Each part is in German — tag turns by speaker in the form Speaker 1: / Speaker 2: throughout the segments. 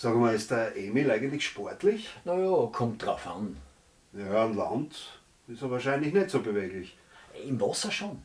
Speaker 1: Sag mal, ist der Emil eigentlich sportlich?
Speaker 2: Naja, kommt drauf an.
Speaker 1: Ja, an Land ist er wahrscheinlich nicht so beweglich.
Speaker 2: Im Wasser schon.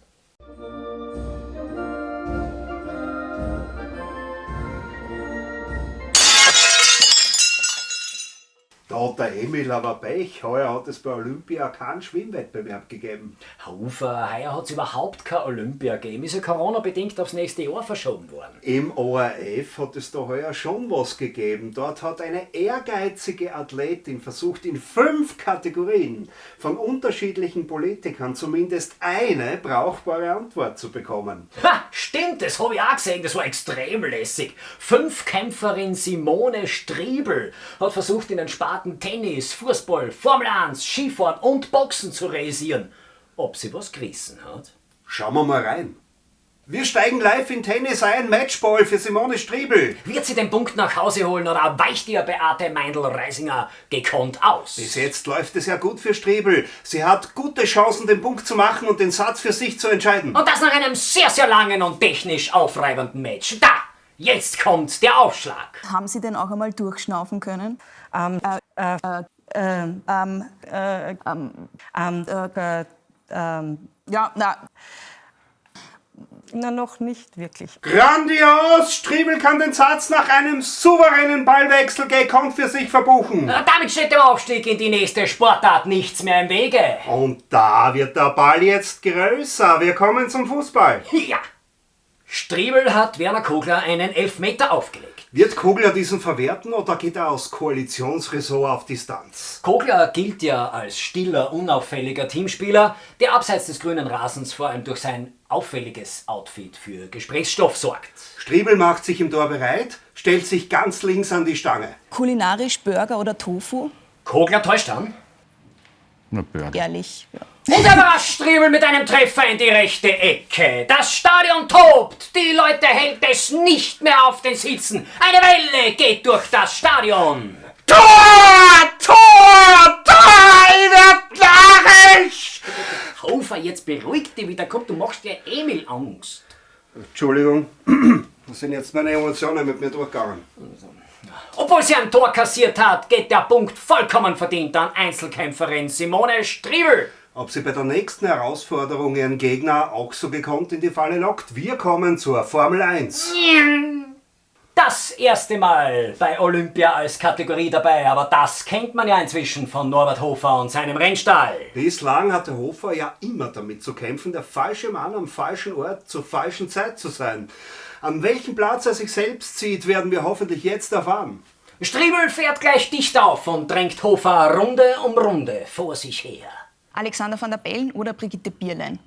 Speaker 1: Da hat der Emil aber Pech. Heuer hat es bei Olympia keinen Schwimmwettbewerb gegeben.
Speaker 2: Hofer, heuer hat es überhaupt kein Olympia gegeben. Ist ja Corona-bedingt aufs nächste Jahr verschoben worden.
Speaker 1: Im ORF hat es da heuer schon was gegeben. Dort hat eine ehrgeizige Athletin versucht, in fünf Kategorien von unterschiedlichen Politikern zumindest eine brauchbare Antwort zu bekommen.
Speaker 2: Ha, stimmt, das habe ich auch gesehen, das war extrem lässig. Fünfkämpferin Simone Striebel hat versucht, in den Sparten Tennis, Fußball, Formel 1, Skifahren und Boxen zu realisieren. Ob sie was gerissen hat?
Speaker 1: Schauen wir mal rein. Wir steigen live in Tennis ein, Matchball für Simone Striebel.
Speaker 2: Wird sie den Punkt nach Hause holen oder weicht ihr Beate Meindl-Reisinger gekonnt aus?
Speaker 1: Bis jetzt läuft es ja gut für Striebel. Sie hat gute Chancen, den Punkt zu machen und den Satz für sich zu entscheiden.
Speaker 2: Und das nach einem sehr, sehr langen und technisch aufreibenden Match. Da! Jetzt kommt der Aufschlag.
Speaker 3: Haben Sie denn auch einmal durchschnaufen können?
Speaker 4: Ähm, äh, äh,
Speaker 3: Ähm, ähm, äh, ähm,
Speaker 4: ähm,
Speaker 3: äh, ähm, ja, na,
Speaker 4: na, noch nicht wirklich.
Speaker 1: Grandios! Striebel kann den Satz nach einem souveränen Ballwechsel gekonnt für sich verbuchen.
Speaker 2: Damit steht dem Aufstieg in die nächste Sportart nichts mehr im Wege.
Speaker 1: Und da wird der Ball jetzt größer. Wir kommen zum Fußball.
Speaker 2: Ja! Striebel hat Werner Kogler einen Elfmeter aufgelegt.
Speaker 1: Wird Kogler diesen verwerten oder geht er aus Koalitionsressort auf Distanz?
Speaker 2: Kogler gilt ja als stiller, unauffälliger Teamspieler, der abseits des grünen Rasens vor allem durch sein auffälliges Outfit für Gesprächsstoff sorgt.
Speaker 1: Striebel macht sich im Tor bereit, stellt sich ganz links an die Stange.
Speaker 3: kulinarisch Burger oder Tofu?
Speaker 2: Kogler täuscht an.
Speaker 5: Na.
Speaker 3: Ehrlich. Ja.
Speaker 2: Und er überrascht Striebel mit einem Treffer in die rechte Ecke. Das Stadion tobt. Die Leute hält es nicht mehr auf den Sitzen. Eine Welle geht durch das Stadion.
Speaker 1: Tor! Tor! Tor! Ich werd narrisch!
Speaker 2: Hofer, jetzt beruhig dich wieder. Komm, du machst dir Emil Angst.
Speaker 1: Entschuldigung, da sind jetzt meine Emotionen mit mir durchgegangen.
Speaker 2: Obwohl sie ein Tor kassiert hat, geht der Punkt vollkommen verdient an Einzelkämpferin Simone Striebel.
Speaker 1: Ob sie bei der nächsten Herausforderung ihren Gegner auch so gekonnt in die Falle lockt? Wir kommen zur Formel 1.
Speaker 2: Das erste Mal bei Olympia als Kategorie dabei, aber das kennt man ja inzwischen von Norbert Hofer und seinem Rennstall.
Speaker 1: Bislang hatte Hofer ja immer damit zu kämpfen, der falsche Mann am falschen Ort zur falschen Zeit zu sein. An welchem Platz er sich selbst sieht, werden wir hoffentlich jetzt erfahren.
Speaker 2: Striebel fährt gleich dicht auf und drängt Hofer Runde um Runde vor sich her.
Speaker 3: Alexander van der Bellen oder Brigitte Bierlein?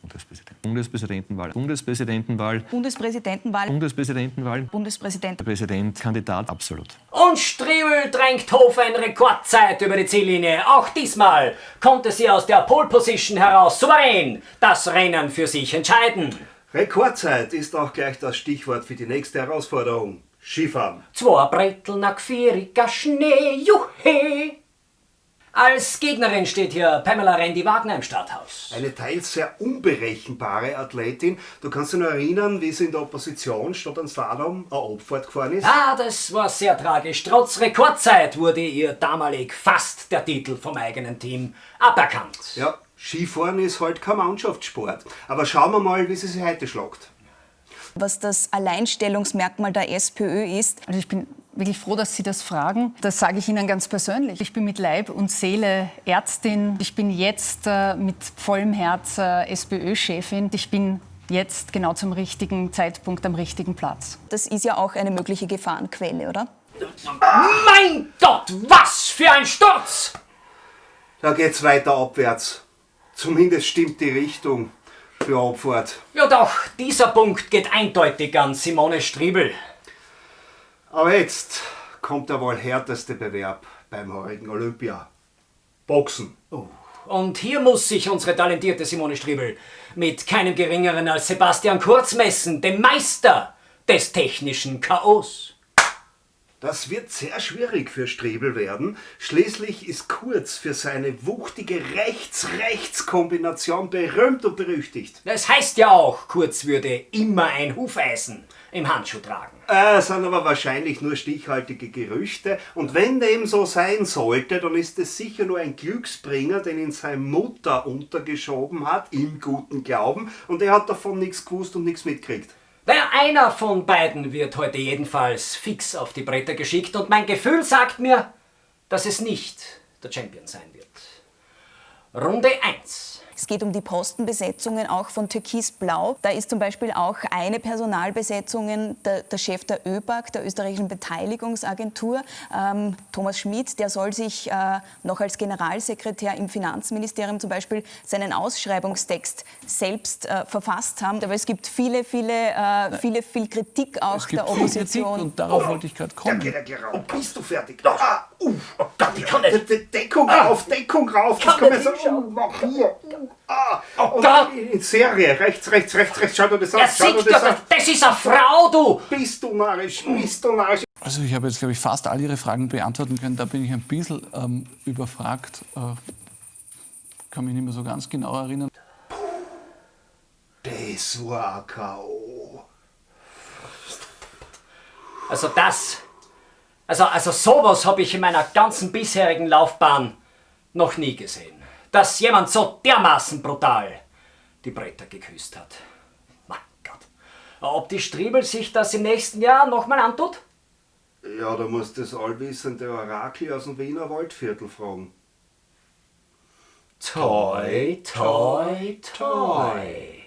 Speaker 5: Bundespräsident. Bundespräsidentenwahl. Bundespräsidentenwahl.
Speaker 3: Bundespräsidentenwahl,
Speaker 5: Bundespräsidentenwahl.
Speaker 3: Bundespräsident.
Speaker 5: Präsident, Kandidat, absolut.
Speaker 2: Und Striebel drängt Hofer in Rekordzeit über die Ziellinie. Auch diesmal konnte sie aus der Pole Position heraus souverän das Rennen für sich entscheiden.
Speaker 1: Rekordzeit ist auch gleich das Stichwort für die nächste Herausforderung. Skifahren.
Speaker 2: Zwei Brettel nach vieriger Schnee, juhe! Als Gegnerin steht hier Pamela Rendi-Wagner im Starthaus.
Speaker 1: Eine teils sehr unberechenbare Athletin. Du kannst dich nur erinnern, wie sie in der Opposition statt an Slalom eine Abfahrt gefahren ist?
Speaker 2: Ah, das war sehr tragisch. Trotz Rekordzeit wurde ihr damalig fast der Titel vom eigenen Team aberkannt.
Speaker 1: Ja, Skifahren ist halt kein Mannschaftssport. Aber schauen wir mal, wie sie sich heute schlagt.
Speaker 3: Was das Alleinstellungsmerkmal der SPÖ ist,
Speaker 6: Also ich bin wirklich froh, dass Sie das fragen. Das sage ich Ihnen ganz persönlich. Ich bin mit Leib und Seele Ärztin. Ich bin jetzt äh, mit vollem Herz äh, SPÖ-Chefin. Ich bin jetzt genau zum richtigen Zeitpunkt am richtigen Platz.
Speaker 3: das ist ja auch eine mögliche Gefahrenquelle, oder?
Speaker 2: Mein Gott, was für ein Sturz!
Speaker 1: Da geht's weiter abwärts. Zumindest stimmt die Richtung für Abfahrt.
Speaker 2: Ja doch, dieser Punkt geht eindeutig an Simone Striebel.
Speaker 1: Aber jetzt kommt der wohl härteste Bewerb beim heurigen Olympia. Boxen.
Speaker 2: Und hier muss sich unsere talentierte Simone Striebel mit keinem geringeren als Sebastian Kurz messen, dem Meister des technischen Chaos.
Speaker 1: Das wird sehr schwierig für Strebel werden. Schließlich ist Kurz für seine wuchtige Rechts-Rechts-Kombination berühmt und berüchtigt.
Speaker 2: Das heißt ja auch, Kurz würde immer ein Hufeisen im Handschuh tragen.
Speaker 1: Äh, sind aber wahrscheinlich nur stichhaltige Gerüchte. Und wenn dem so sein sollte, dann ist es sicher nur ein Glücksbringer, den ihn seine Mutter untergeschoben hat, im guten Glauben. Und er hat davon nichts gewusst und nichts mitgekriegt.
Speaker 2: Naja, einer von beiden wird heute jedenfalls fix auf die Bretter geschickt und mein Gefühl sagt mir, dass es nicht der Champion sein wird. Runde 1.
Speaker 3: Es geht um die Postenbesetzungen auch von Türkis-Blau. Da ist zum Beispiel auch eine Personalbesetzung der, der Chef der ÖBAG, der österreichischen Beteiligungsagentur, ähm, Thomas Schmidt. Der soll sich äh, noch als Generalsekretär im Finanzministerium zum Beispiel seinen Ausschreibungstext selbst äh, verfasst haben. Aber es gibt viele, viele, äh, viele, viel Kritik auch
Speaker 7: Es gibt
Speaker 3: der
Speaker 7: viel Kritik
Speaker 3: Opposition.
Speaker 7: und darauf wollte ich gerade
Speaker 1: Ja,
Speaker 7: kommen.
Speaker 1: geht er geraubt. Bist du fertig? Ah, uff.
Speaker 2: Oh Gott, ich kann nicht.
Speaker 1: De Deckung rauf, Deckung rauf. Das
Speaker 2: Kann
Speaker 1: kann man so.
Speaker 2: hinschauen.
Speaker 1: Mach hier. Ah, und
Speaker 2: Gott.
Speaker 1: In Serie. Rechts, rechts, rechts, rechts. Schau dir das
Speaker 2: Er
Speaker 1: an. Schau dir das
Speaker 2: das,
Speaker 1: an.
Speaker 2: das ist eine Frau, du!
Speaker 1: Bist du narrisch? Bist du narrisch?
Speaker 7: Also ich habe jetzt, glaube ich, fast all Ihre Fragen beantworten können. Da bin ich ein bisschen ähm, überfragt. Äh, kann mich nicht mehr so ganz genau erinnern.
Speaker 1: Das war K.O.
Speaker 2: Also das, also, also sowas habe ich in meiner ganzen bisherigen Laufbahn noch nie gesehen. Dass jemand so dermaßen brutal die Bretter geküsst hat. Mein Gott. Ob die Striebel sich das im nächsten Jahr nochmal antut?
Speaker 1: Ja, da muss das allwissende Orakel aus dem Wiener Waldviertel fragen.
Speaker 2: Toi, toi, toi.